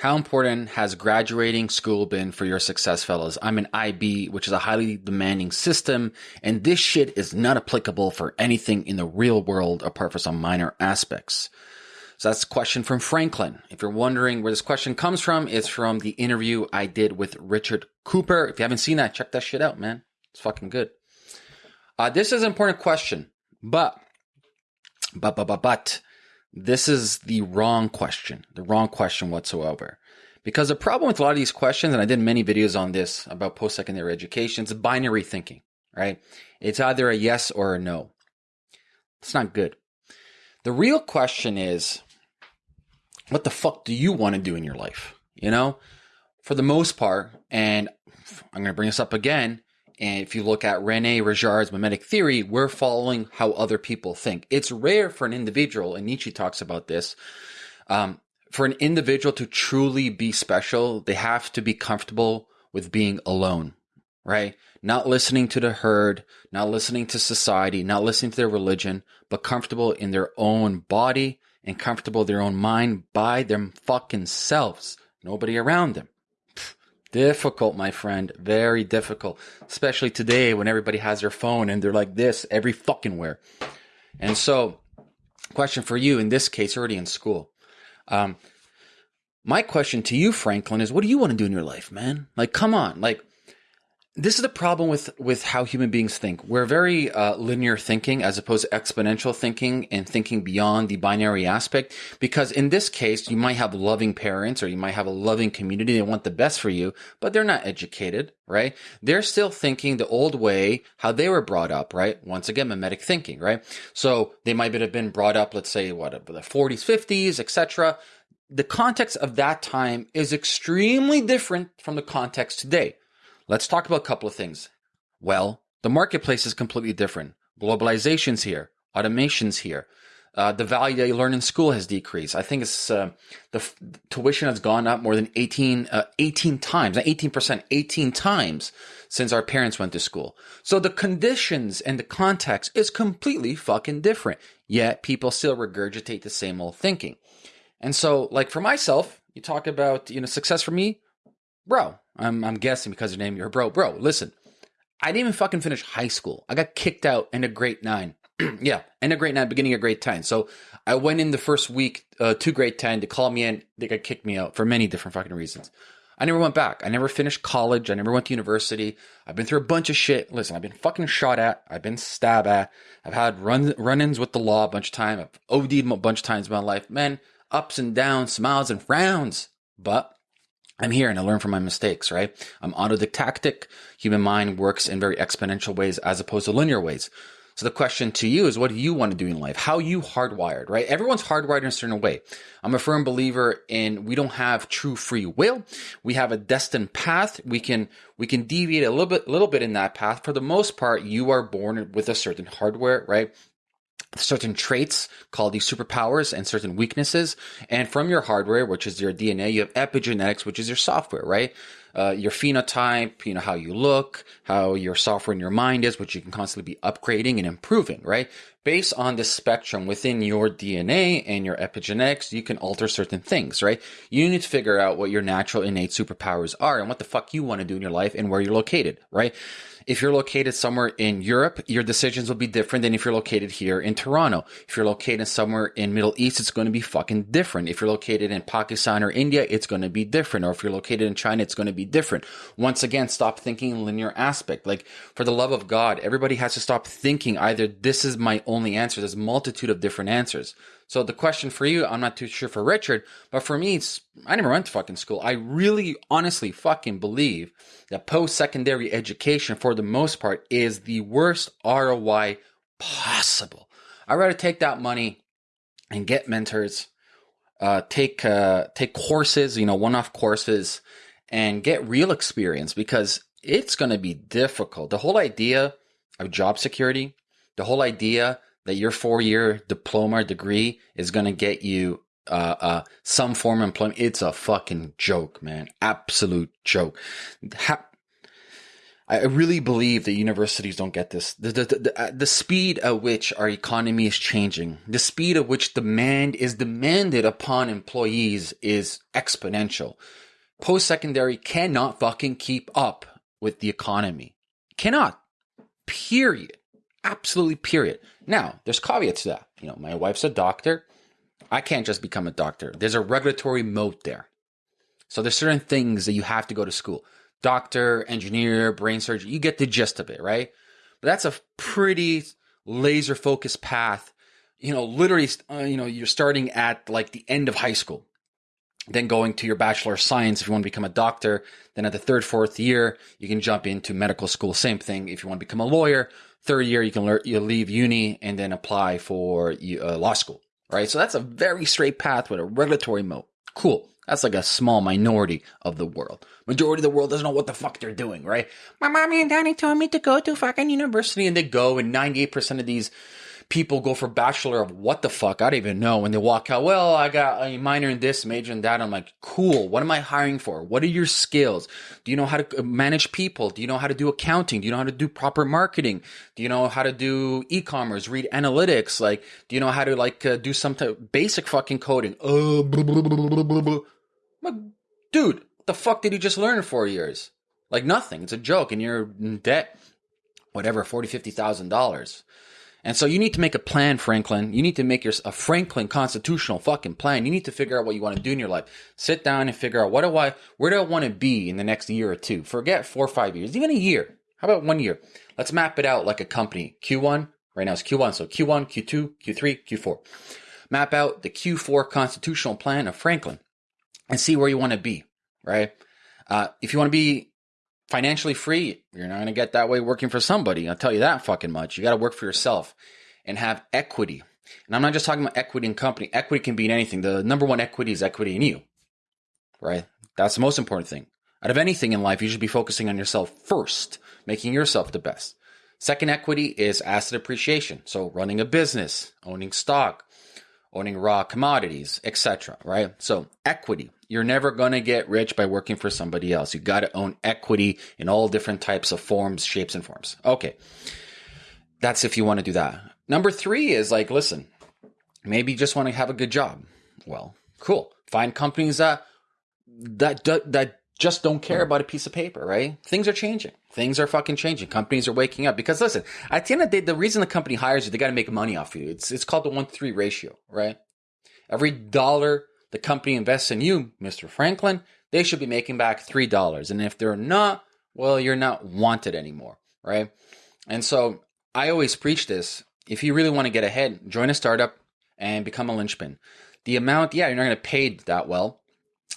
How important has graduating school been for your success, fellas? I'm an IB, which is a highly demanding system, and this shit is not applicable for anything in the real world apart from some minor aspects. So that's a question from Franklin. If you're wondering where this question comes from, it's from the interview I did with Richard Cooper. If you haven't seen that, check that shit out, man. It's fucking good. Uh, this is an important question, but, but, but, but, but, this is the wrong question, the wrong question whatsoever. Because the problem with a lot of these questions, and I did many videos on this about post secondary education, it's binary thinking, right? It's either a yes or a no. It's not good. The real question is, what the fuck do you want to do in your life? You know, for the most part, and I'm going to bring this up again, and if you look at Rene Girard's mimetic theory, we're following how other people think. It's rare for an individual, and Nietzsche talks about this. Um, for an individual to truly be special, they have to be comfortable with being alone, right? Not listening to the herd, not listening to society, not listening to their religion, but comfortable in their own body and comfortable their own mind by their fucking selves. Nobody around them. Difficult, my friend. Very difficult. Especially today when everybody has their phone and they're like this every fucking where. And so, question for you in this case, already in school. Um, my question to you, Franklin, is what do you want to do in your life, man? Like, come on. Like, this is the problem with with how human beings think. We're very uh, linear thinking as opposed to exponential thinking and thinking beyond the binary aspect. Because in this case, you might have loving parents or you might have a loving community. They want the best for you, but they're not educated, right? They're still thinking the old way, how they were brought up, right? Once again, mimetic thinking, right? So they might have been brought up, let's say, what the 40s, 50s, etc. The context of that time is extremely different from the context today. Let's talk about a couple of things. Well, the marketplace is completely different. Globalization's here. Automation's here. Uh, the value that you learn in school has decreased. I think it's uh, the f- tuition has gone up more than 18, uh, 18 times, not 18%, 18 times since our parents went to school. So the conditions and the context is completely fucking different. Yet people still regurgitate the same old thinking. And so, like for myself, you talk about, you know, success for me, bro, I'm, I'm guessing because your name, you're bro. Bro, listen, I didn't even fucking finish high school. I got kicked out in a grade nine. yeah, in a grade nine, beginning of grade 10. So I went in the first week uh, to grade 10 to call me in. They got kicked me out for many different fucking reasons. I never went back. I never finished college. I never went to university. I've been through a bunch of shit. Listen, I've been fucking shot at. I've been stabbed at. I've had run run-ins with the law a bunch of times. I've OD'd a bunch of times in my life. Man, ups and downs, smiles and frowns. But I'm here and I learn from my mistakes, right? I'm autodidactic. Human mind works in very exponential ways as opposed to linear ways. So the question to you is, what do you want to do in life? How you hardwired, right? Everyone's hardwired in a certain way. I'm a firm believer in we don't have true free will. We have a destined path. We can, we can deviate a little bit, little bit in that path. For the most part, you are born with a certain hardware, right? Certain traits called these superpowers and certain weaknesses. And from your hardware, which is your DNA, you have epigenetics, which is your software, right? Uh, your phenotype, you know, how you look, how your software in your mind is, which you can constantly be upgrading and improving, right? Based on this spectrum within your DNA and your epigenetics, you can alter certain things, right? You need to figure out what your natural innate superpowers are and what the fuck you want to do in your life and where you're located, right? If you're located somewhere in Europe, your decisions will be different than if you're located here in Toronto. If you're located somewhere in Middle East, it's going to be fucking different. If you're located in Pakistan or India, it's going to be different. Or if you're located in China, it's going to be different. Once again, stop thinking linear aspect. Like, for the love of God, everybody has to stop thinking either this is my only answer. There's a multitude of different answers. So the question for you, I'm not too sure for Richard, but for me, it's I never went to fucking school. I really, honestly, fucking believe that post-secondary education, for the most part, is the worst ROI possible. I'd rather take that money and get mentors, uh, take uh, take courses, you know, one-off courses, and get real experience because it's going to be difficult. The whole idea of job security, the whole idea that your four year diploma or degree is going to get you uh, uh, some form of employment. It's a fucking joke, man. Absolute joke. Ha- I really believe that universities don't get this. The, the, the, uh, the, speed at which our economy is changing, the speed at which demand is demanded upon employees is exponential. Post secondary cannot fucking keep up with the economy. Cannot. Period. Absolutely period. Now, there's caveats to that. You know, my wife's a doctor. I can't just become a doctor. There's a regulatory moat there. So there's certain things that you have to go to school doctor, engineer, brain surgeon. You get the gist of it, right? But that's a pretty laser focused path. You know, literally, uh, you know, you're starting at like the end of high school, then going to your bachelor of science if you want to become a doctor. Then at the third, fourth year, you can jump into medical school. Same thing if you want to become a lawyer. Third year, you can learn, you leave uni and then apply for uh, law school, right? So that's a very straight path with a regulatory moat. Cool. That's like a small minority of the world. Majority of the world doesn't know what the fuck they're doing, right? My mommy and daddy told me to go to fucking university and they go and 98% of these people go for bachelor of what the fuck? I don't even know. When they walk out, well, I got a minor in this, major in that. I'm like, cool. What am I hiring for? What are your skills? Do you know how to manage people? Do you know how to do accounting? Do you know how to do proper marketing? Do you know how to do e-commerce, read analytics? Like, do you know how to like uh, do some type basic fucking coding? Uh, blah, blah, blah, like, dude, the fuck did you just learn in four years? Like nothing. It's a joke, and you're in debt, whatever, forty, fifty thousand dollars. And so you need to make a plan, Franklin. You need to make your a Franklin constitutional fucking plan. You need to figure out what you want to do in your life. Sit down and figure out what do I, where do I want to be in the next year or two? Forget four or five years, even a year. How about one year? Let's map it out like a company. Q1, right now it's Q1. So Q1, Q2, Q3, Q4. Map out the Q4 constitutional plan of Franklin and see where you want to be, right? Uh, if you want to be financially free, you're not going to get that way working for somebody. I'll tell you that fucking much. You got to work for yourself and have equity. And I'm not just talking about equity in company. Equity can be in anything. The number one equity is equity in you, right? That's the most important thing. Out of anything in life, you should be focusing on yourself first, making yourself the best. Second equity is asset appreciation. So running a business, owning stock, owning raw commodities, etc. Right? So equity. You're never going to get rich by working for somebody else. You got to own equity in all different types of forms, shapes, and forms. Okay. That's if you want to do that. Number three is like, listen, maybe you just want to have a good job. Well, cool. Find companies that that that just don't care about a piece of paper, right? Things are changing. Things are fucking changing. Companies are waking up because listen, at the end of the day, the reason the company hires you, they got to make money off you. It's it's called the one three ratio, right? Every dollar the company invests in you, Mr. Franklin, they should be making back three dollars. And if they're not, well, you're not wanted anymore, right? And so I always preach this. If you really want to get ahead, join a startup and become a linchpin. The amount, yeah, you're not going to pay that well,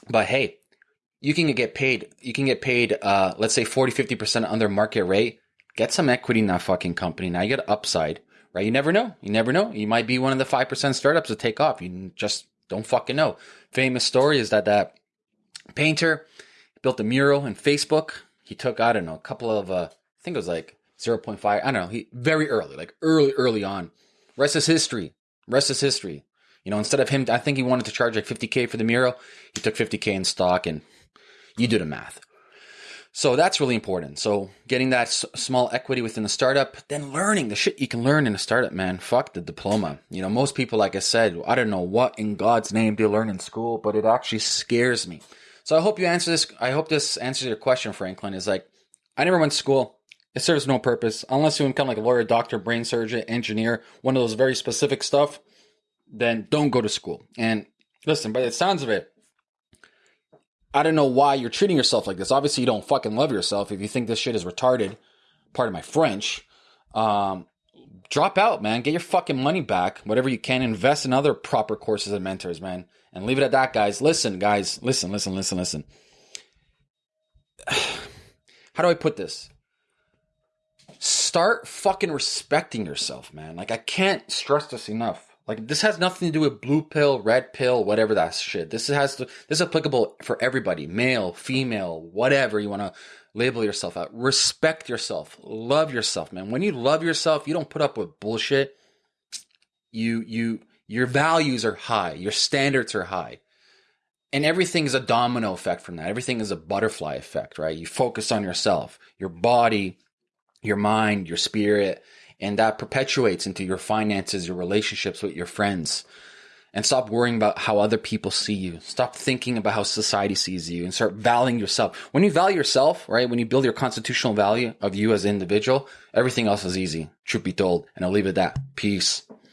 but hey, you can get paid, you can get paid, uh, let's say 40, 50% under market rate. Get some equity in that fucking company. Now you get upside, right? You never know. You never know. You might be one of the 5% startups to take off. You just don't fucking know. Famous story is that that painter built a mural in Facebook. He took, I don't know, a couple of, uh, I think it was like 0.5. I don't know. He very early, like early, early on. Rest is history. Rest is history. You know, instead of him, I think he wanted to charge like 50K for the mural. He took 50K in stock and you do the math. So that's really important. So getting that small equity within the startup, then learning the shit you can learn in a startup, man. Fuck the diploma. You know, most people, like I said, I don't know what in God's name they learn in school, but it actually scares me. So I hope you answer this. I hope this answers your question, Franklin. Is like, I never went to school. It serves no purpose unless you become like a lawyer, doctor, brain surgeon, engineer, one of those very specific stuff. Then don't go to school. And listen, by the sounds of it, I don't know why you're treating yourself like this. Obviously, you don't fucking love yourself if you think this shit is retarded. Part of my French. Um, drop out, man. Get your fucking money back. Whatever you can, invest in other proper courses and mentors, man. And leave it at that, guys. Listen, guys. Listen, listen, listen, listen. How do I put this? Start fucking respecting yourself, man. Like, I can't stress this enough. Like this has nothing to do with blue pill, red pill, whatever that shit. This has to this is applicable for everybody, male, female, whatever you want to label yourself out. Respect yourself. Love yourself, man. When you love yourself, you don't put up with bullshit. You you your values are high, your standards are high. And everything is a domino effect from that. Everything is a butterfly effect, right? You focus on yourself, your body, your mind, your spirit, and that perpetuates into your finances, your relationships with your friends. And stop worrying about how other people see you. Stop thinking about how society sees you and start valuing yourself. When you value yourself, right? When you build your constitutional value of you as an individual, everything else is easy, truth be told. And I'll leave it at that. Peace.